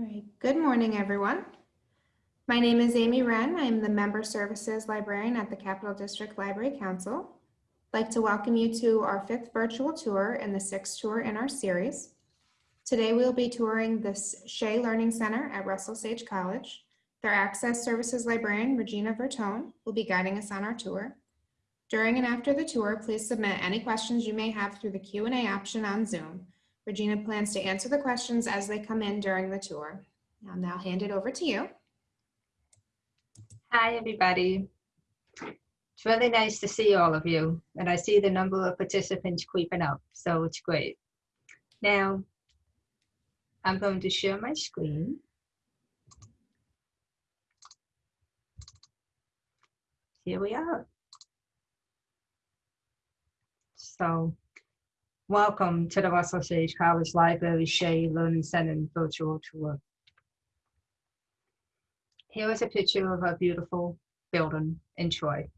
All right, good morning, everyone. My name is Amy Wren. I'm the Member Services Librarian at the Capital District Library Council. I'd like to welcome you to our fifth virtual tour and the sixth tour in our series. Today, we'll be touring the Shea Learning Center at Russell Sage College. Their Access Services Librarian, Regina Vertone, will be guiding us on our tour. During and after the tour, please submit any questions you may have through the Q&A option on Zoom. Regina plans to answer the questions as they come in during the tour. I'll now hand it over to you. Hi, everybody. It's really nice to see all of you, and I see the number of participants creeping up, so it's great. Now, I'm going to share my screen. Here we are. So, welcome to the Russell Sage College Library Shea Learning Center virtual tour. Here is a picture of our beautiful building in Troy.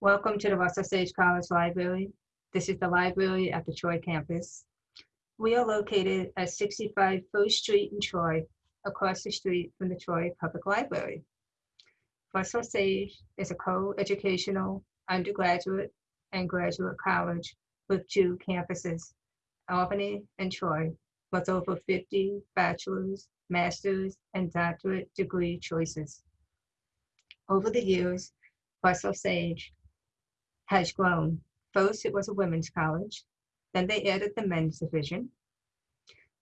Welcome to the Russell Sage College Library. This is the library at the Troy campus. We are located at 65 First Street in Troy, across the street from the Troy Public Library. Russell Sage is a co-educational undergraduate and graduate college with two campuses, Albany and Troy, with over 50 bachelor's, master's, and doctorate degree choices. Over the years, Russell Sage has grown. First, it was a women's college. Then they added the men's division.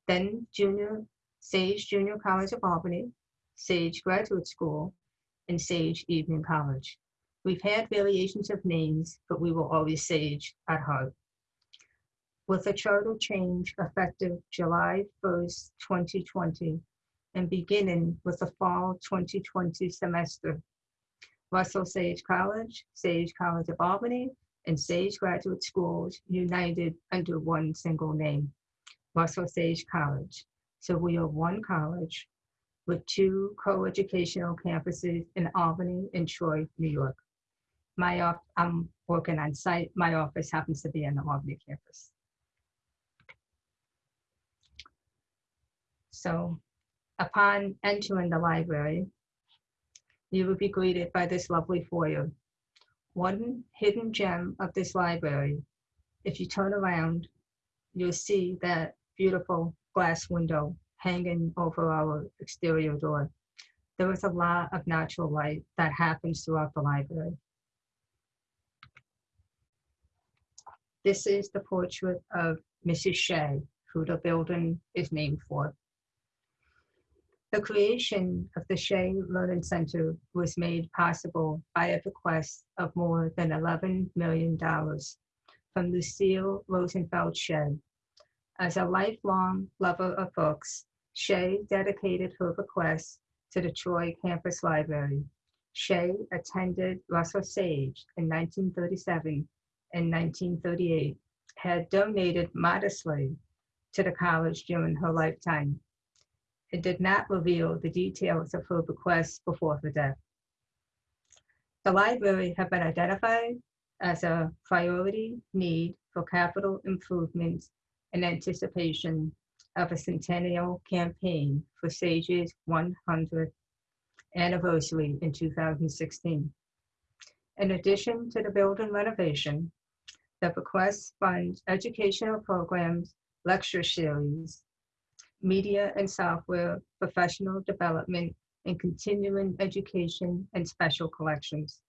Then Junior Sage Junior College of Albany, Sage Graduate School, and Sage Evening College. We've had variations of names, but we were always Sage at heart. With a charter change effective July 1st, 2020, and beginning with the fall 2020 semester, Russell Sage College, Sage College of Albany, and Sage Graduate Schools united under one single name, Russell Sage College. So we are one college with two co-educational campuses in Albany and Troy, New York. My I'm working on site. My office happens to be in the Albany campus. So upon entering the library, you will be greeted by this lovely foyer. One hidden gem of this library, if you turn around, you'll see that beautiful glass window hanging over our exterior door. There is a lot of natural light that happens throughout the library. This is the portrait of Mrs. Shea, who the building is named for. The creation of the Shea Learning Center was made possible by a bequest of more than $11 million from Lucille Rosenfeld Shea. As a lifelong lover of books, Shea dedicated her bequest to the Troy Campus Library. Shea attended Russell Sage in 1937 and 1938, had donated modestly to the college during her lifetime. It did not reveal the details of her bequest before her death. The library had been identified as a priority need for capital improvements in anticipation of a centennial campaign for Sage's 100th anniversary in 2016. In addition to the building renovation, the bequest funds educational programs, lecture series, media and software, professional development, and continuing education and special collections.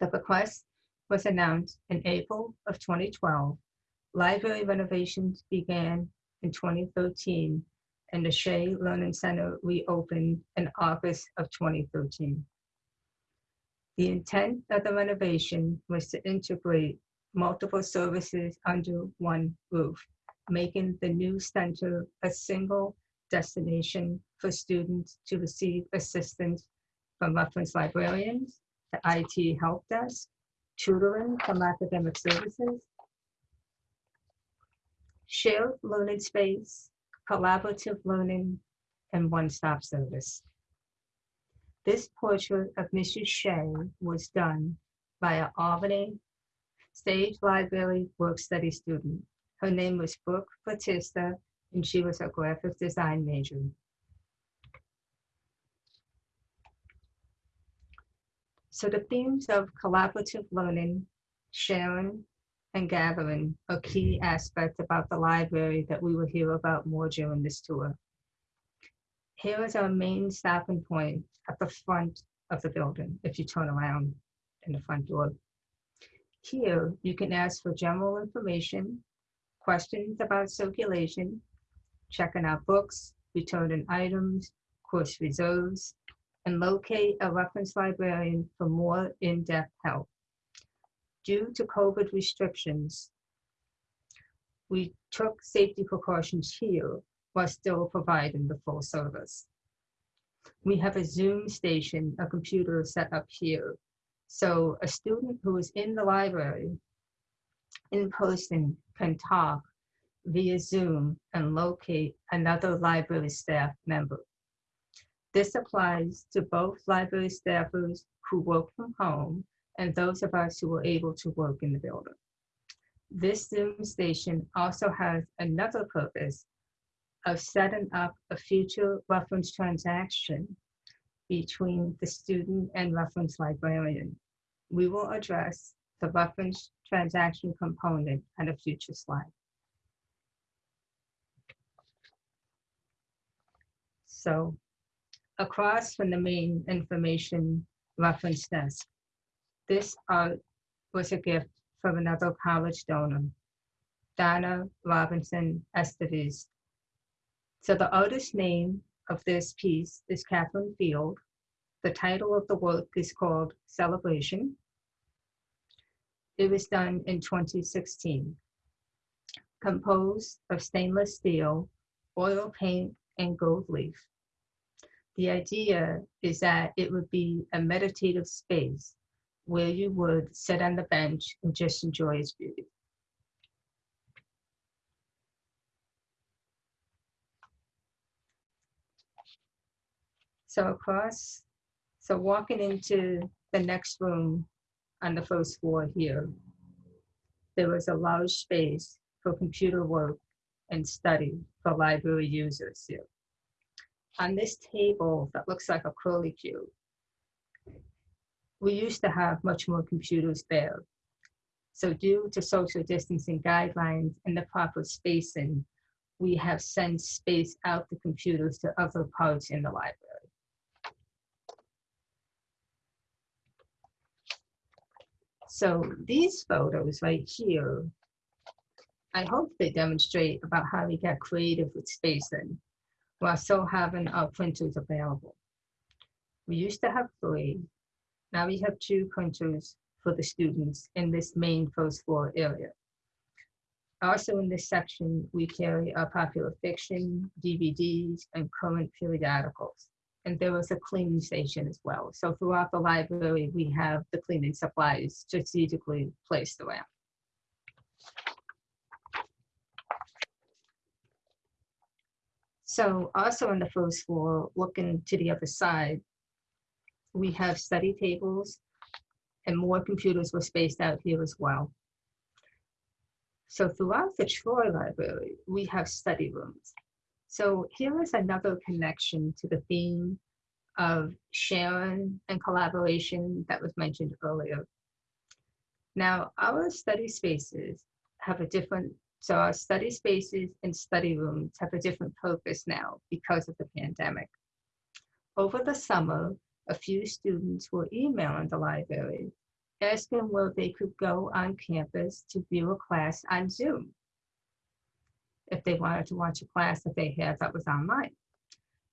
The bequest was announced in April of 2012. Library renovations began in 2013, and the Shea Learning Center reopened in August of 2013. The intent of the renovation was to integrate multiple services under one roof, making the new center a single destination for students to receive assistance from reference librarians, the IT help desk, tutoring from academic services, shared learning space, collaborative learning, and one-stop service. This portrait of Mrs. Shea was done by an Albany Sage Library work study student. Her name was Brooke Batista, and she was a graphic design major. So the themes of collaborative learning, sharing, and gathering are key aspects about the library that we will hear about more during this tour. Here is our main stopping point at the front of the building, if you turn around in the front door. Here, you can ask for general information, questions about circulation, checking out books, returning items, course reserves, and locate a reference librarian for more in-depth help. Due to COVID restrictions, we took safety precautions here while still providing the full service. We have a Zoom station, a computer set up here. So a student who is in the library in person can talk via Zoom and locate another library staff member. This applies to both library staffers who work from home and those of us who are able to work in the building. This Zoom station also has another purpose of setting up a future reference transaction between the student and reference librarian. We will address the reference transaction component on a future slide. So across from the main information reference desk, this art was a gift from another college donor, Donna Robinson Estevez. So the artist's name of this piece is Catherine Field. The title of the work is called Celebration. It was done in 2016. Composed of stainless steel, oil paint, and gold leaf. The idea is that it would be a meditative space where you would sit on the bench and just enjoy its beauty. So across, so walking into the next room on the first floor here, there was a large space for computer work and study for library users here. On this table that looks like a curly cube, we used to have much more computers there. So due to social distancing guidelines and the proper spacing, we have sent space out the computers to other parts in the library. So these photos right here, I hope they demonstrate about how we get creative with spacing while still having our printers available. We used to have three, now we have two printers for the students in this main first floor area. Also in this section, we carry our popular fiction, DVDs, and current periodicals. And there was a cleaning station as well. So throughout the library, we have the cleaning supplies strategically placed around. So also on the first floor, looking to the other side, we have study tables and more computers were spaced out here as well. So throughout the Troy Library, we have study rooms. So here is another connection to the theme of sharing and collaboration that was mentioned earlier. Now, our study spaces have a different, so our study spaces and study rooms have a different purpose now because of the pandemic. Over the summer, a few students were emailing the library asking where they could go on campus to view a class on Zoom if they wanted to watch a class that they had that was online.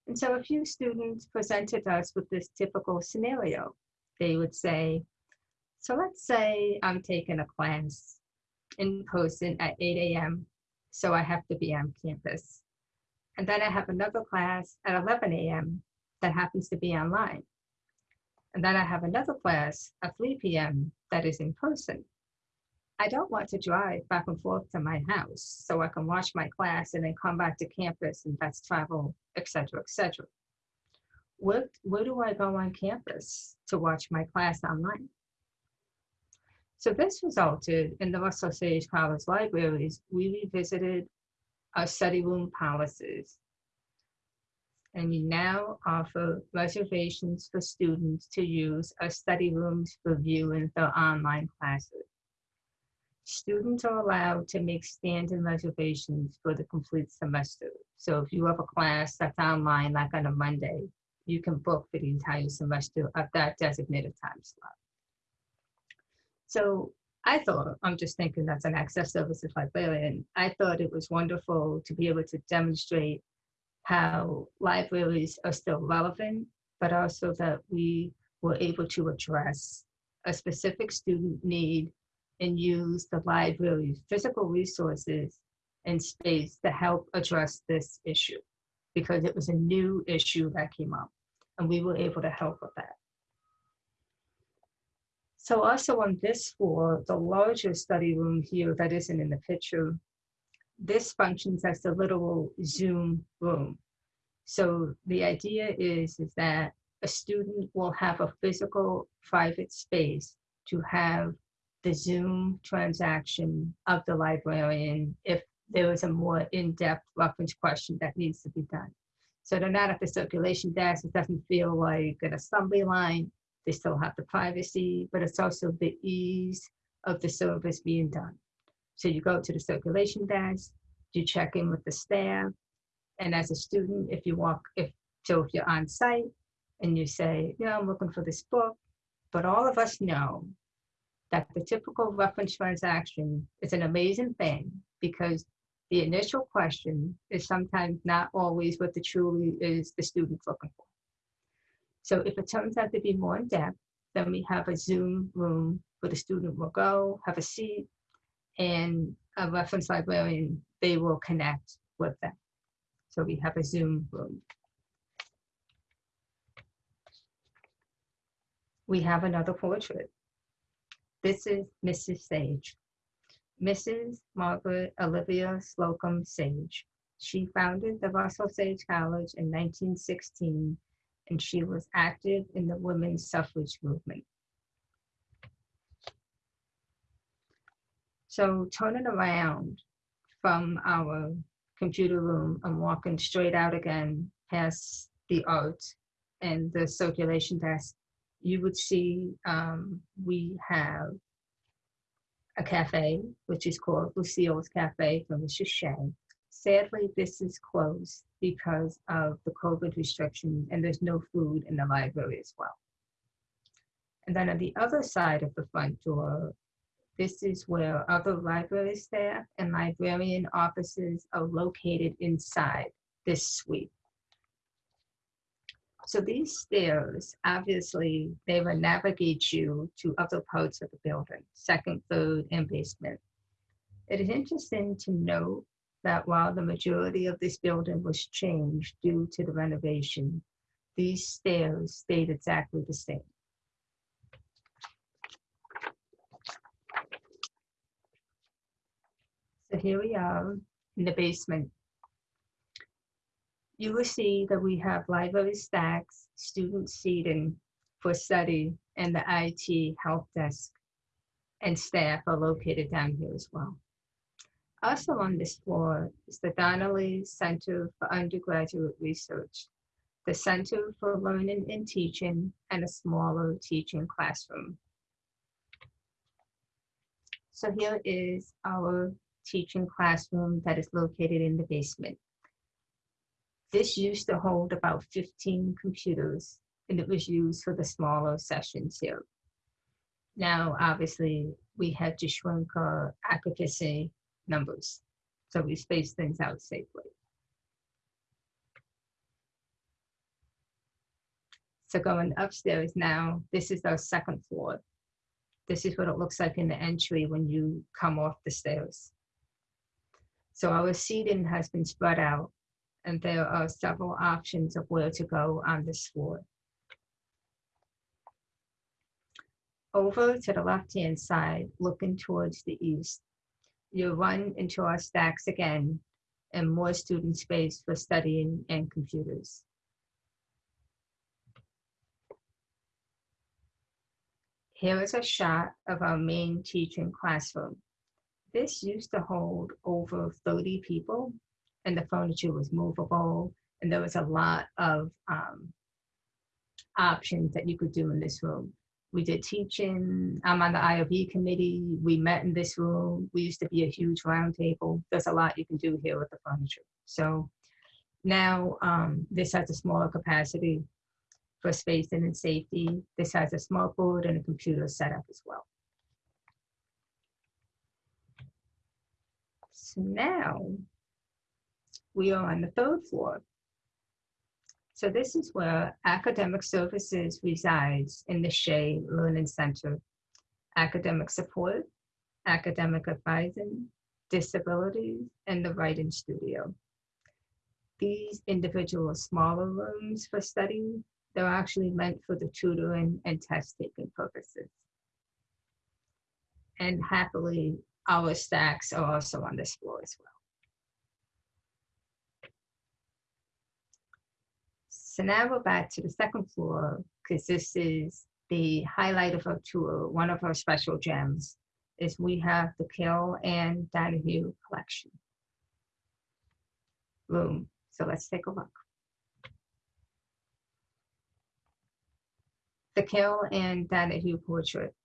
And so a few students presented us with this typical scenario. They would say, so let's say I'm taking a class in person at 8 a.m., so I have to be on campus. And then I have another class at 11 a.m. that happens to be online. And then I have another class at 3 p.m. that is in person. I don't want to drive back and forth to my house so I can watch my class and then come back to campus and that's travel, etc., etc. Where, where do I go on campus to watch my class online? So this resulted in the Russell Sage College libraries. We revisited our study room policies. And we now offer reservations for students to use our study rooms for viewing their online classes. Students are allowed to make stand-in reservations for the complete semester. So if you have a class that's online, like on a Monday, you can book for the entire semester at that designated time slot. So I thought, I'm just thinking that's an access services librarian. I thought it was wonderful to be able to demonstrate how libraries are still relevant, but also that we were able to address a specific student need and use the library's physical resources and space to help address this issue because it was a new issue that came up and we were able to help with that. So also on this floor, the larger study room here that isn't in the picture, this functions as the literal Zoom room. So the idea is, is that a student will have a physical private space to have the Zoom transaction of the librarian if there is a more in-depth reference question that needs to be done. So they're not at the circulation desk. It doesn't feel like an assembly line. They still have the privacy, but it's also the ease of the service being done. So you go to the circulation desk, you check in with the staff, and as a student, if you walk, if so, if you're on site and you say, "Yeah, I'm looking for this book," but all of us know that the typical reference transaction is an amazing thing because the initial question is sometimes not always what the truly is the student's looking for. So if it turns out to be more in depth, then we have a Zoom room where the student will go, have a seat, and a reference librarian, they will connect with them. So we have a Zoom room. We have another portrait. This is Mrs. Sage. Mrs. Margaret Olivia Slocum Sage. She founded the Russell Sage College in 1916 and she was active in the women's suffrage movement. So turning around from our computer room and walking straight out again past the art and the circulation desk, you would see um, we have a cafe, which is called Lucille's Cafe from Mrs. Shea. Sadly, this is closed because of the COVID restrictions and there's no food in the library as well. And then on the other side of the front door, this is where other library staff and librarian offices are located inside this suite. So these stairs, obviously, they will navigate you to other parts of the building, second, third, and basement. It is interesting to note that while the majority of this building was changed due to the renovation, these stairs stayed exactly the same. So here we are in the basement. You will see that we have library stacks, student seating for study, and the IT help desk and staff are located down here as well. Also on this floor is the Donnelly Center for Undergraduate Research, the Center for Learning and Teaching, and a smaller teaching classroom. So here is our teaching classroom that is located in the basement. This used to hold about 15 computers and it was used for the smaller sessions here. Now, obviously, we had to shrink our occupancy numbers, so we spaced things out safely. So going upstairs now, this is our second floor. This is what it looks like in the entry when you come off the stairs. So our seating has been spread out and there are several options of where to go on this floor. Over to the left-hand side, looking towards the east, you'll run into our stacks again and more student space for studying and computers. Here is a shot of our main teaching classroom. This used to hold over 30 people and the furniture was movable, and there was a lot of um, options that you could do in this room. We did teaching. I'm on the IOB committee. We met in this room. We used to be a huge round table. There's a lot you can do here with the furniture. So now um, this has a smaller capacity for spacing and safety. This has a smart board and a computer setup as well. So now we are on the third floor. So this is where academic services resides in the Shea Learning Center. Academic support, academic advising, disabilities, and the writing studio. These individual smaller rooms for study, they're actually meant for the tutoring and test taking purposes. And happily, our stacks are also on this floor as well. So now we're back to the second floor because this is the highlight of our tour. One of our special gems is we have the Carol Ann Donahue collection room. So let's take a look. The Carol Ann Donahue portrait.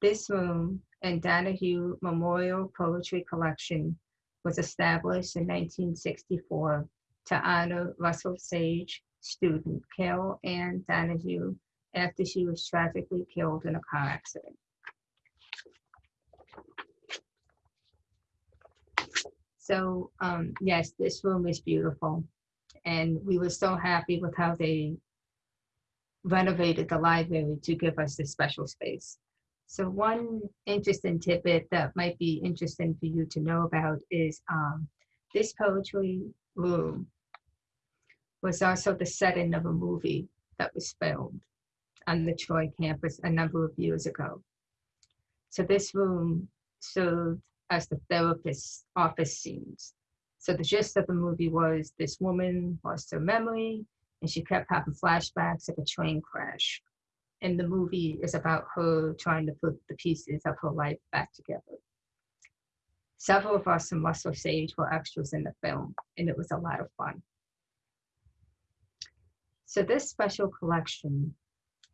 This room and Donahue Memorial Poetry Collection was established in 1964 to honor Russell Sage student Carol Ann Donahue after she was tragically killed in a car accident. So um, yes, this room is beautiful. And we were so happy with how they renovated the library to give us this special space. So one interesting tidbit that might be interesting for you to know about is um, this poetry room was also the setting of a movie that was filmed on the Troy campus a number of years ago. So this room served as the therapist's office scenes. So the gist of the movie was this woman lost her memory and she kept having flashbacks of a train crash. And the movie is about her trying to put the pieces of her life back together. Several of us from Russell Sage were extras in the film, and it was a lot of fun. So this special collection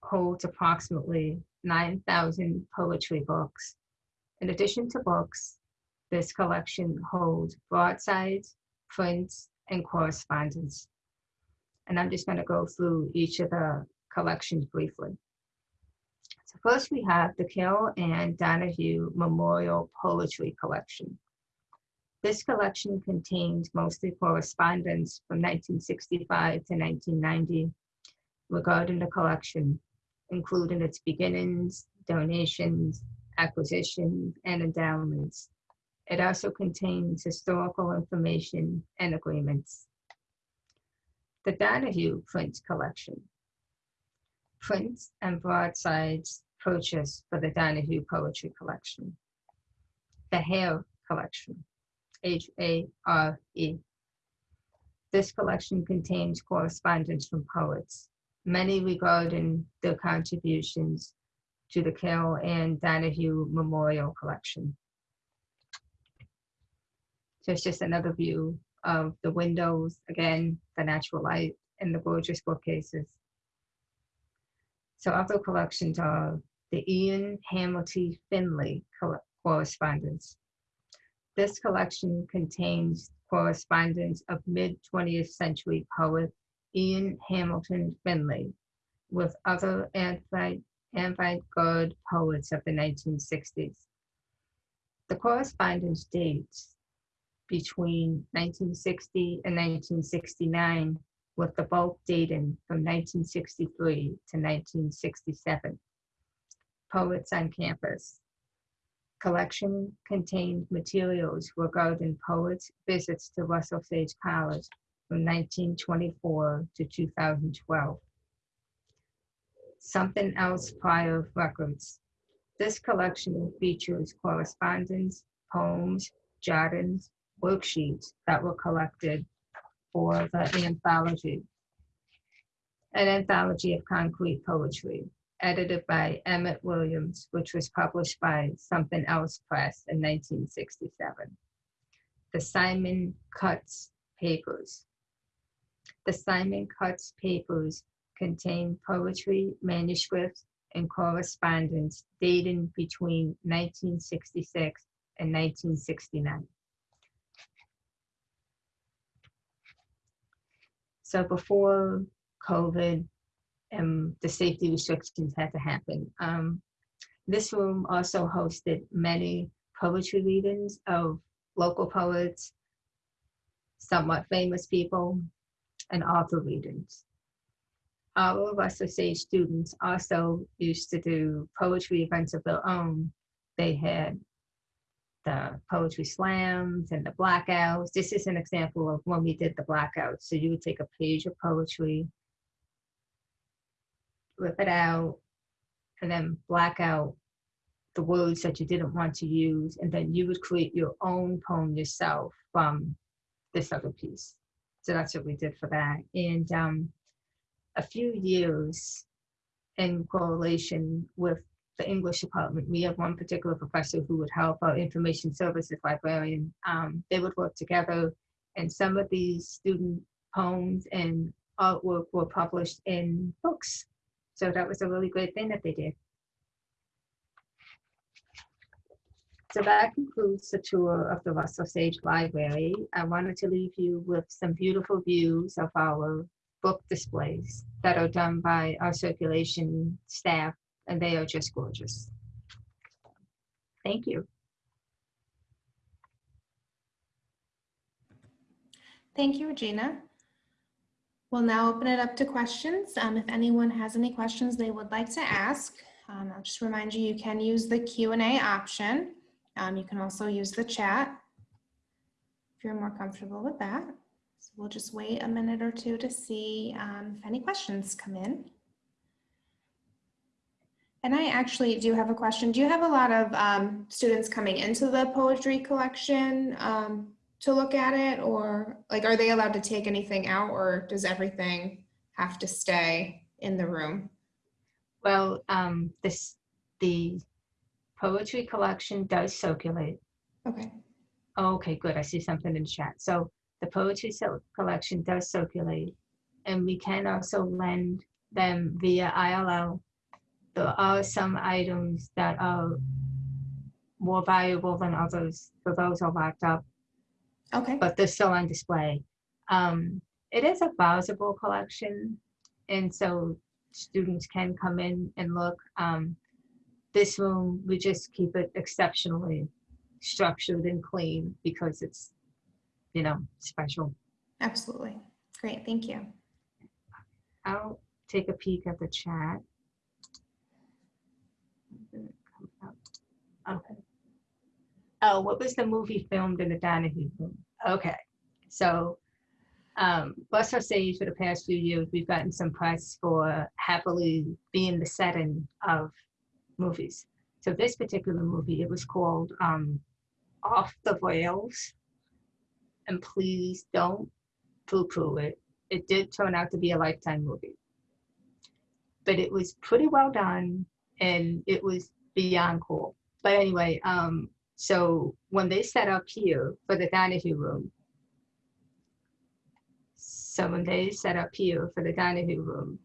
holds approximately 9,000 poetry books. In addition to books, this collection holds broadsides, prints, and correspondence. And I'm just going to go through each of the collections briefly. So first we have the Carol Ann Donahue Memorial Poetry Collection. This collection contains mostly correspondence from 1965 to 1990 regarding the collection, including its beginnings, donations, acquisitions, and endowments. It also contains historical information and agreements. The Donahue Print Collection. Prints and broadsides purchased for the Donahue Poetry Collection. The Hare Collection. H-A-R-E. This collection contains correspondence from poets, many regarding their contributions to the Carol Ann Donahue Memorial Collection. So it's just another view of the windows, again, the natural light, and the gorgeous bookcases. So other collections are the Ian Hamilton Finlay correspondence, this collection contains correspondence of mid-20th century poet Ian Hamilton Finlay with other avant-garde poets of the 1960s. The correspondence dates between 1960 and 1969 with the bulk dating from 1963 to 1967. Poets on campus, collection contained materials regarding poets' visits to Russell Sage College from 1924 to 2012. Something Else Press records. This collection features correspondence, poems, jottings, worksheets that were collected for the anthology, an anthology of concrete poetry edited by Emmett Williams, which was published by Something Else Press in 1967. the Simon Cutts Papers. The Simon Cutts Papers contain poetry, manuscripts, and correspondence dating between 1966 and 1969. So before COVID and the safety restrictions had to happen, um, this room also hosted many poetry readings of local poets, somewhat famous people, and author readings. All of us Osage students also used to do poetry events of their own. They had the poetry slams and the blackouts. This is an example of when we did the blackouts. So you would take a page of poetry, rip it out, and then black out the words that you didn't want to use, and then you would create your own poem yourself from this other piece. So that's what we did for that. And um, a few years in correlation with the English department, we have one particular professor who would help our information services librarian. Um, they would work together, and some of these student poems and artwork were published in books. So that was a really great thing that they did. So that concludes the tour of the Russell Sage Library. I wanted to leave you with some beautiful views of our book displays that are done by our circulation staff, and they are just gorgeous. Thank you. Thank you, Regina. We'll now open it up to questions. Um, if anyone has any questions they would like to ask, um, I'll just remind you, you can use the Q and A option. Um, you can also use the chat if you're more comfortable with that. So we'll just wait a minute or two to see um, if any questions come in. And I actually do have a question. Do you have a lot of um, students coming into the poetry collection um, to look at it? Or like, are they allowed to take anything out or does everything have to stay in the room? Well, um, this, the poetry collection does circulate. Okay, Oh, Okay, good. I see something in chat. So the poetry collection does circulate. And we can also lend them via ILL. There are some items that are more valuable than others, so those are locked up, okay, but they're still on display. Um, it is a browsable collection, and so students can come in and look. Um, this room, we just keep it exceptionally structured and clean because it's, you know, special. absolutely. Great, thank you. I'll take a peek at the chat. Okay. Oh, what was the movie filmed in the Donahue room? Okay, so um, Osage for the past few years, we've gotten some press for happily being the setting of movies. So this particular movie, it was called um, Off the Rails. And please don't poo-poo it. It did turn out to be a lifetime movie. But it was pretty well done and it was beyond cool. But anyway, um, so when they set up here for the Donahue room, so when they set up here for the Donahue room,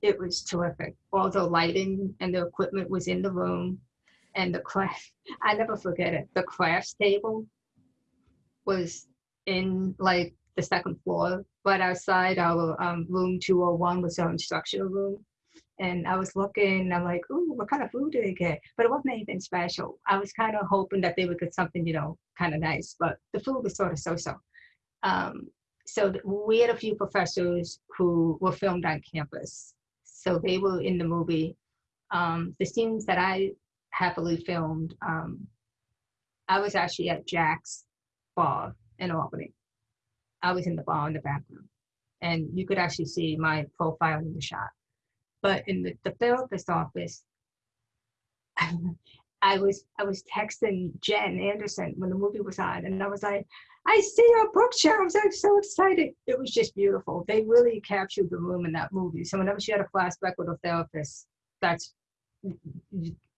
it was terrific. All the lighting and the equipment was in the room and the craft, I never forget it. The crafts table was in like the second floor, but outside our um, room 201 was our instructional room. And I was looking, I'm like, ooh, what kind of food do they get? But it wasn't anything special. I was kind of hoping that they would get something, you know, kind of nice, but the food was sort of so-so. Um, so we had a few professors who were filmed on campus. So they were in the movie. Um, the scenes that I happily filmed, um, I was actually at Jack's bar in Albany. I was in the bar in the background. And you could actually see my profile in the shot. But in the, the therapist office, I was I was texting Jen Anderson when the movie was on, and I was like, I see your bookshelves. I'm so excited. It was just beautiful. They really captured the room in that movie. So whenever she had a flashback with a therapist, that's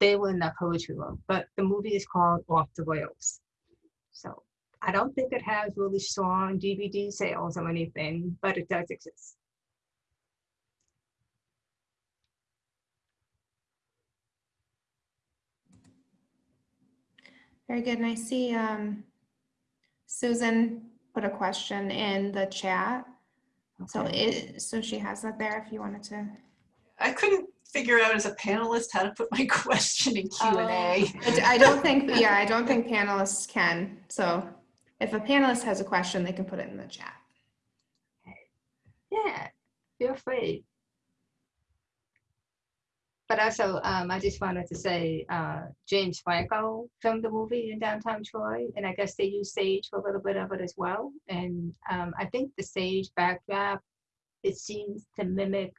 they were in that poetry room. But the movie is called Off the Rails. So I don't think it has really strong DVD sales or anything, but it does exist. Very good. And I see um, Susan put a question in the chat. So it, so she has that there if you wanted to. I couldn't figure out as a panelist how to put my question in Q and A. I I don't think, yeah, I don't think panelists can. So if a panelist has a question, they can put it in the chat. Yeah, feel free. But also, um, I just wanted to say, uh, James Franco filmed the movie in downtown Troy, and I guess they used sage for a little bit of it as well. And um, I think the sage backdrop, it seems to mimic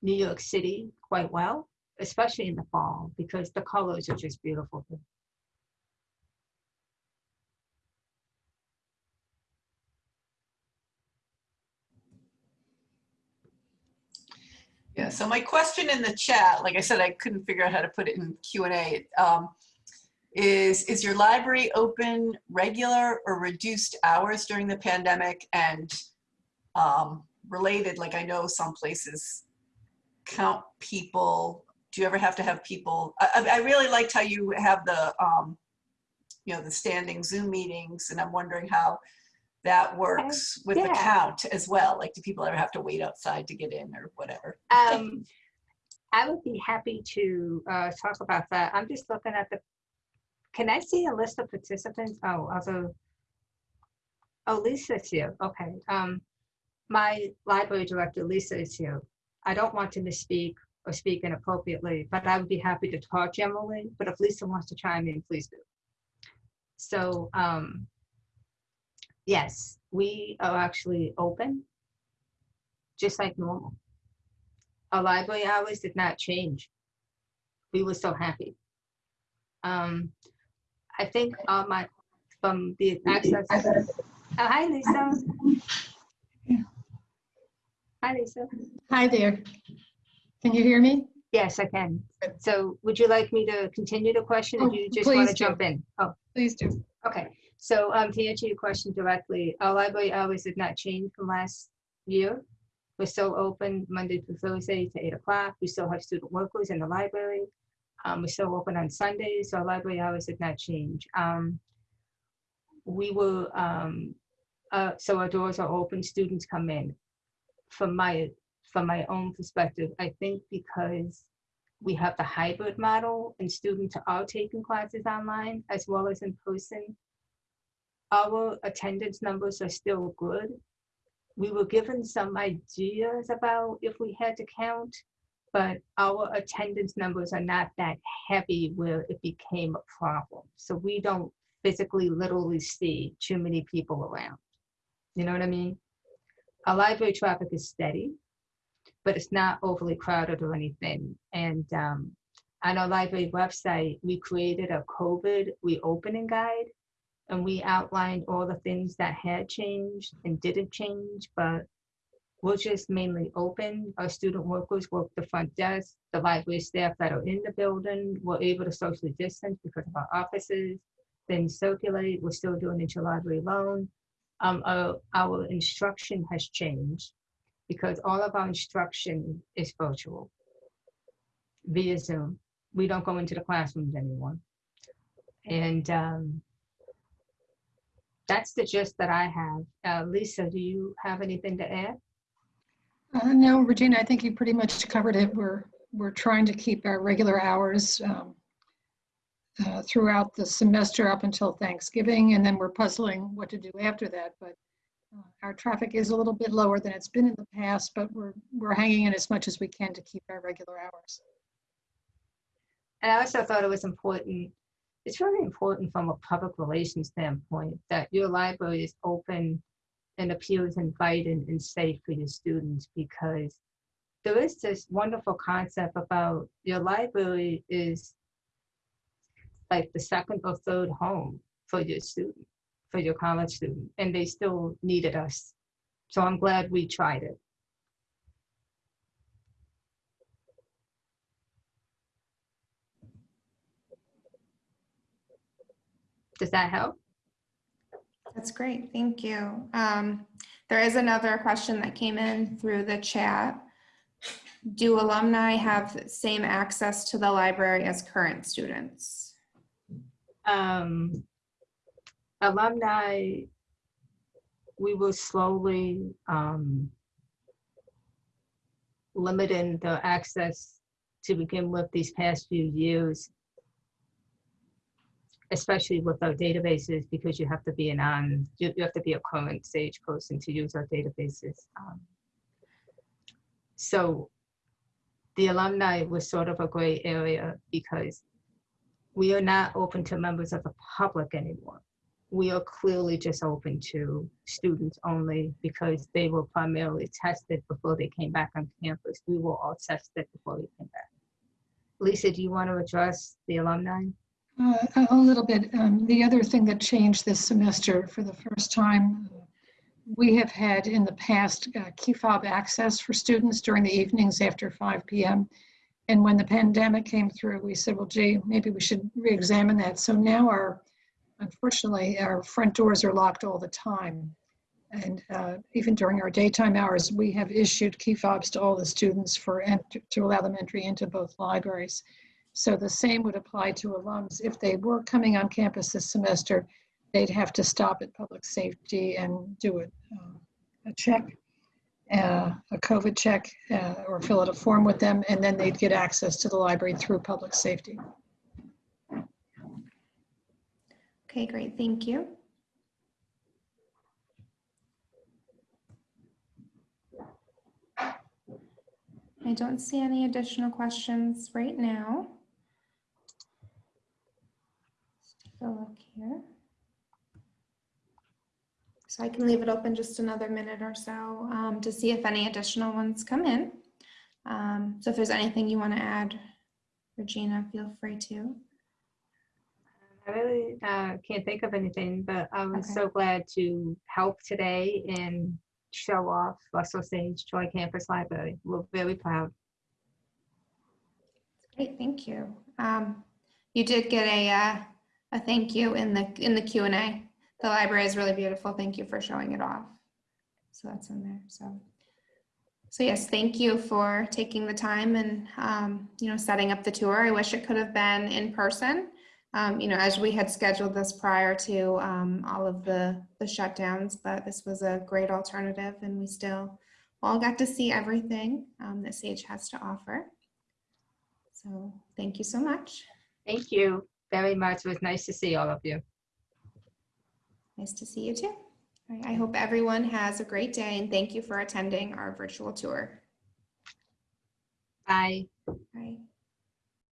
New York City quite well, especially in the fall, because the colors are just beautiful. Yeah, so my question in the chat, like I said, I couldn't figure out how to put it in Q and A. Um, is, is your library open regular or reduced hours during the pandemic? And um, related, like I know some places count people. Do you ever have to have people? I, I I really liked how you have the, um, you know, the standing Zoom meetings, and I'm wondering how that works with the count as well. Like, do people ever have to wait outside to get in or whatever? Um, I would be happy to uh, talk about that. I'm just looking at the, can I see a list of participants? Oh, also, oh, Lisa's here. Okay. Um, my library director, Lisa, is here. I don't want to misspeak or speak inappropriately, but I would be happy to talk generally. But if Lisa wants to chime in, please do. So, um, yes, we are actually open, just like normal our library hours did not change. We were so happy. Um, I think uh, my from the access. Oh, hi, Lisa. Hi, Lisa. Hi there. Can you hear me? Yes, I can. So, would you like me to continue the question, or Oh, do you just want to do. jump in? Oh, Please do. Okay, so um, to answer your question directly, our library hours did not change from last year. We're still open Monday through Thursday to eight o'clock. We still have student workers in the library. Um, we're still open on Sundays, so our library hours did not change. Um, we will, um, uh, so our doors are open, students come in. From my, from my own perspective, I think because we have the hybrid model and students are taking classes online as well as in person. Our attendance numbers are still good. We were given some ideas about if we had to count, but our attendance numbers are not that heavy where it became a problem. So we don't physically literally see too many people around. You know what I mean? Our library traffic is steady but it's not overly crowded or anything. And um, on our library website, we created a COVID reopening guide and we outlined all the things that had changed and didn't change, but we're just mainly open. Our student workers work the front desk. The library staff that are in the building were able to socially distance because of our offices. Things circulate. We're still doing interlibrary loan. Um, our, our instruction has changed because all of our instruction is virtual via Zoom. We don't go into the classrooms anymore. And um, that's the gist that I have. Uh, Lisa, do you have anything to add? Uh, No, Regina, I think you pretty much covered it. We're, we're trying to keep our regular hours um, uh, throughout the semester up until Thanksgiving, and then we're puzzling what to do after that. But uh, our traffic is a little bit lower than it's been in the past, but we're, we're hanging in as much as we can to keep our regular hours. And I also thought it was important, it's really important from a public relations standpoint that your library is open and appears inviting and safe for your students because there is this wonderful concept about your library is like the second or third home for your student, for your college student, and they still needed us. So I'm glad we tried it. Does that help? That's great, thank you. Um, There is another question that came in through the chat. Do alumni have same access to the library as current students? Um, alumni, we will slowly, um, limiting the access to begin with these past few years. Especially with our databases, because you have to be an on, you, you have to be a current Sage person to use our databases. Um, So the alumni was sort of a gray area because we are not open to members of the public anymore. We are clearly just open to students only because they were primarily tested before they came back on campus. We were all tested before we came back. Lisa, do you want to address the alumni? Uh, A little bit. Um, The other thing that changed this semester for the first time, uh, we have had in the past uh, key fob access for students during the evenings after 5 PM. And when the pandemic came through, we said, well, gee, maybe we should re-examine that. So now our, unfortunately, our front doors are locked all the time. And uh, even during our daytime hours, we have issued key fobs to all the students for, to allow them entry into both libraries. So the same would apply to alums. If they were coming on campus this semester, they'd have to stop at public safety and do a, uh, a check, uh, a COVID check, uh, or fill out a form with them, and then they'd get access to the library through public safety. Okay, great, thank you. I don't see any additional questions right now. Let's take a look here. So I can leave it open just another minute or so um, to see if any additional ones come in. Um, So if there's anything you want to add, Regina, feel free to. I really uh, can't think of anything, but I was Okay. so glad to help today and show off Russell Sage Troy Campus Library. We're very proud. Great, thank you. Um, You did get a, uh, a thank you in the, in the Q and A. The library is really beautiful. Thank you for showing it off. So that's in there, so. So yes, thank you for taking the time and, um, you know, setting up the tour. I wish it could have been in person. Um, You know, as we had scheduled this prior to um, all of the, the shutdowns, but this was a great alternative and we still all got to see everything um, that Sage has to offer. So thank you so much. Thank you very much. It was nice to see all of you. Nice to see you too. Right, I hope everyone has a great day and thank you for attending our virtual tour. Bye. Bye.